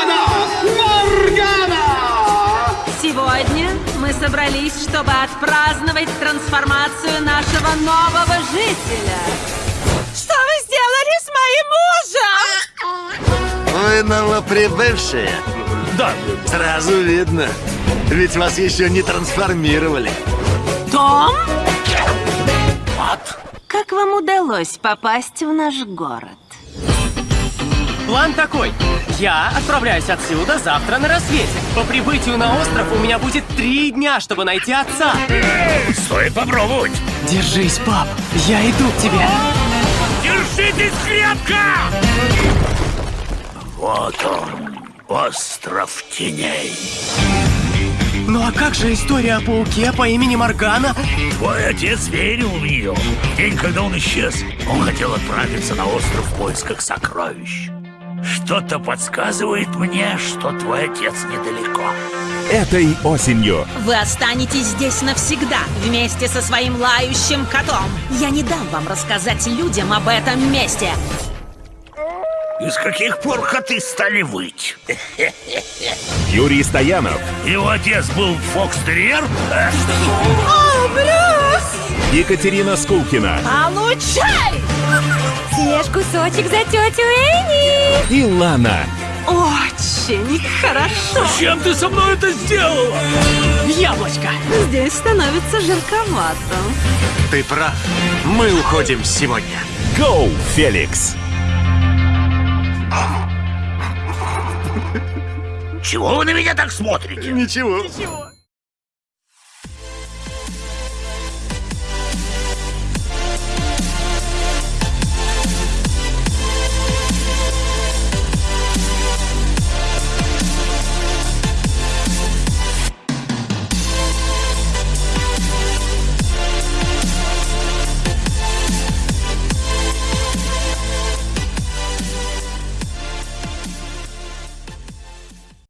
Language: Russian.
господа, Моргана! Сегодня мы собрались, чтобы отпраздновать трансформацию нашего нового жителя. Что вы сделали с моим мужем? Вы новоприбывшие. Да, Сразу видно. Ведь вас еще не трансформировали. Том? Как вам удалось попасть в наш город? План такой. Я отправляюсь отсюда завтра на рассвете. По прибытию на остров у меня будет три дня, чтобы найти отца. Стоит попробовать. Держись, пап. Я иду к тебе. Держитесь крепко! Вот он, остров теней. Ну а как же история о пауке по имени Моргана? Твой отец верил в нее. В день, когда он исчез, он хотел отправиться на остров в поисках сокровищ. Что-то подсказывает мне, что твой отец недалеко. Этой осенью Вы останетесь здесь навсегда, вместе со своим лающим котом. Я не дам вам рассказать людям об этом месте. И с каких пор коты стали выть? Юрий Стоянов, Его отец был фокстерьер? О, Брюс! Екатерина Скулкина Получай! Съешь кусочек за тетю Энни. И Лана. Очень хорошо. Чем ты со мной это сделала? Яблочко. Здесь становится жарковато. Ты прав. Мы уходим сегодня. Гоу, Феликс. Чего вы на меня так смотрите? Ничего. Ничего.